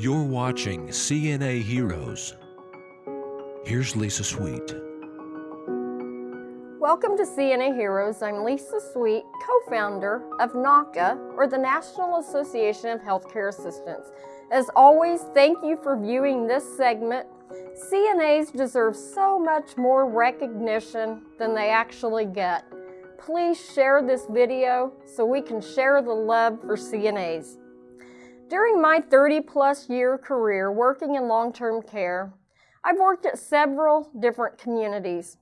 You're watching CNA Heroes. Here's Lisa Sweet. Welcome to CNA Heroes. I'm Lisa Sweet, co-founder of NAHCA, or the National Association of Healthcare Assistants. As always, thank you for viewing this segment. CNAs deserve so much more recognition than they actually get. Please share this video so we can share the love for CNAs. During my 30 plus year career working in long-term care, I've worked at several different communities.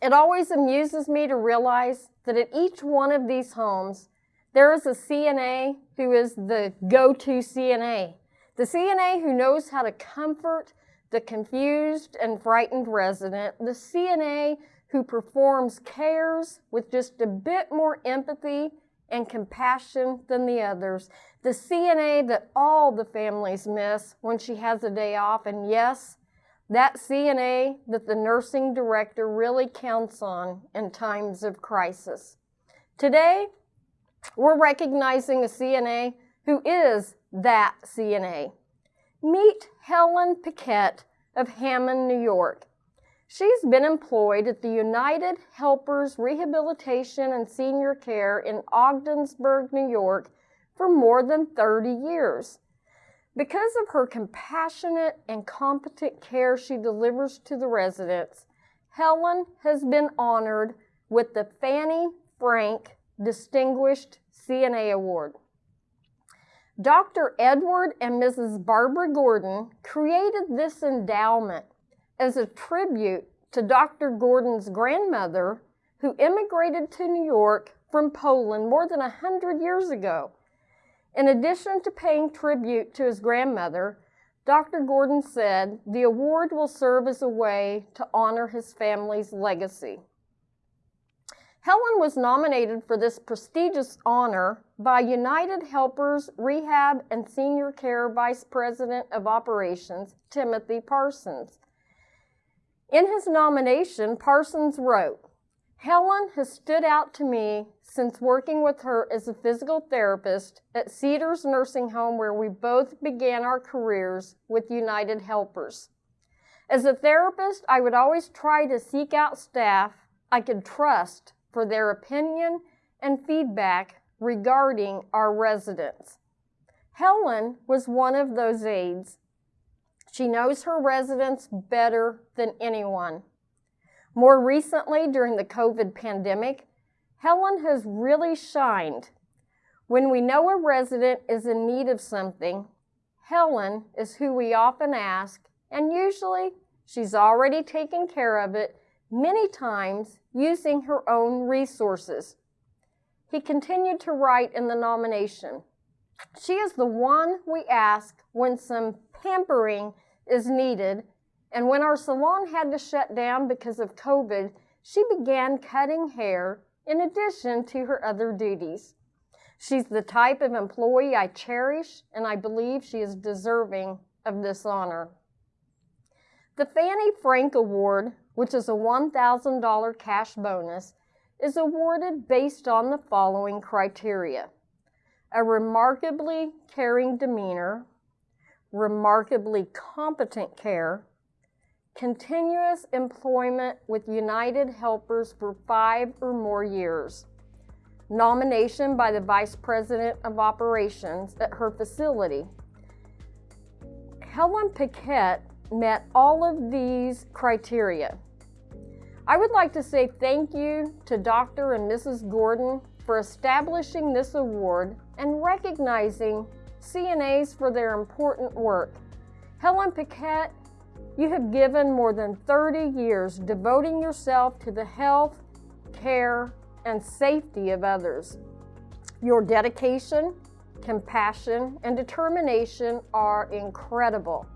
It always amuses me to realize that at each one of these homes, there is a CNA who is the go-to CNA. The CNA who knows how to comfort the confused and frightened resident, the CNA who performs cares with just a bit more empathy and compassion than the others. The CNA that all the families miss when she has a day off. And yes, that CNA that the nursing director really counts on in times of crisis. Today, we're recognizing a CNA who is that CNA. Meet Helen Paquette of Hammond, New York. She's been employed at the United Helpers Rehabilitation and Senior Care in Ogdensburg, New York for more than 30 years. Because of her compassionate and competent care she delivers to the residents, Helen has been honored with the Fannie Frank Distinguished CNA Award. Dr. Edward and Mrs. Barbara Gordon created this endowment as a tribute to Dr. Gordon's grandmother who immigrated to New York from Poland more than a hundred years ago. In addition to paying tribute to his grandmother, Dr. Gordon said the award will serve as a way to honor his family's legacy. Helen was nominated for this prestigious honor by United Helpers Rehab and Senior Care Vice President of Operations, Timothy Parsons. In his nomination, Parsons wrote, Helen has stood out to me since working with her as a physical therapist at Cedars Nursing Home where we both began our careers with United Helpers. As a therapist, I would always try to seek out staff I could trust for their opinion and feedback regarding our residents. Helen was one of those aides she knows her residents better than anyone. More recently, during the COVID pandemic, Helen has really shined. When we know a resident is in need of something, Helen is who we often ask, and usually she's already taken care of it, many times using her own resources. He continued to write in the nomination, she is the one we ask when some pampering is needed. And when our salon had to shut down because of COVID, she began cutting hair in addition to her other duties. She's the type of employee I cherish, and I believe she is deserving of this honor. The Fannie Frank Award, which is a $1,000 cash bonus, is awarded based on the following criteria. A remarkably caring demeanor, remarkably competent care, continuous employment with United Helpers for five or more years, nomination by the Vice President of Operations at her facility. Helen Paquette met all of these criteria. I would like to say thank you to Dr. and Mrs. Gordon for establishing this award and recognizing CNAs for their important work. Helen Paquette, you have given more than 30 years devoting yourself to the health, care, and safety of others. Your dedication, compassion, and determination are incredible.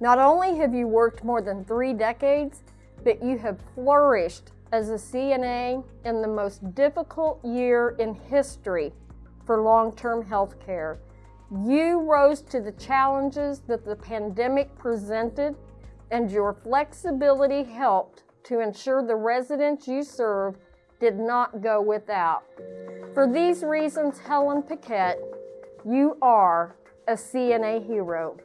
Not only have you worked more than three decades, but you have flourished as a CNA in the most difficult year in history for long-term health care. You rose to the challenges that the pandemic presented, and your flexibility helped to ensure the residents you serve did not go without. For these reasons, Helen Paquette, you are a a CNA hero.